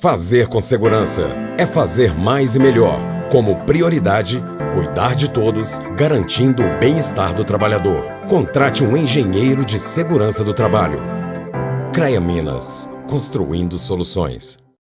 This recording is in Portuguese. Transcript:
Fazer com segurança é fazer mais e melhor. Como prioridade, cuidar de todos, garantindo o bem-estar do trabalhador. Contrate um engenheiro de segurança do trabalho. CREA Minas, construindo soluções.